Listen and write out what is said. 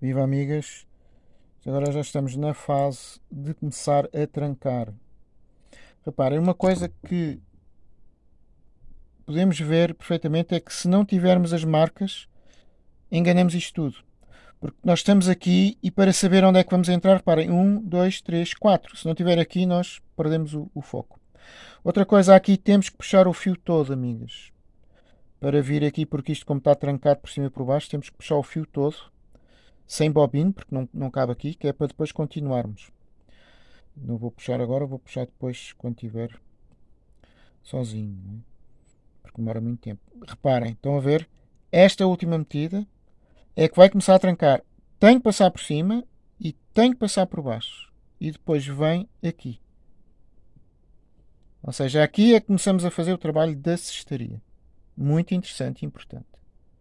Viva amigas! Agora já estamos na fase de começar a trancar. Reparem, uma coisa que podemos ver perfeitamente é que se não tivermos as marcas, enganamos isto tudo. Porque nós estamos aqui e para saber onde é que vamos entrar, reparem, 1, 2, 3, 4. Se não tiver aqui, nós perdemos o, o foco. Outra coisa aqui, temos que puxar o fio todo, amigas. Para vir aqui, porque isto como está trancado por cima e por baixo, temos que puxar o fio todo sem bobina, porque não, não cabe aqui, que é para depois continuarmos. Não vou puxar agora, vou puxar depois quando tiver sozinho, é? porque demora muito tempo. Reparem, estão a ver? Esta última metida é que vai começar a trancar. Tenho que passar por cima e tenho que passar por baixo. E depois vem aqui. Ou seja, aqui é que começamos a fazer o trabalho da cestaria. Muito interessante e importante.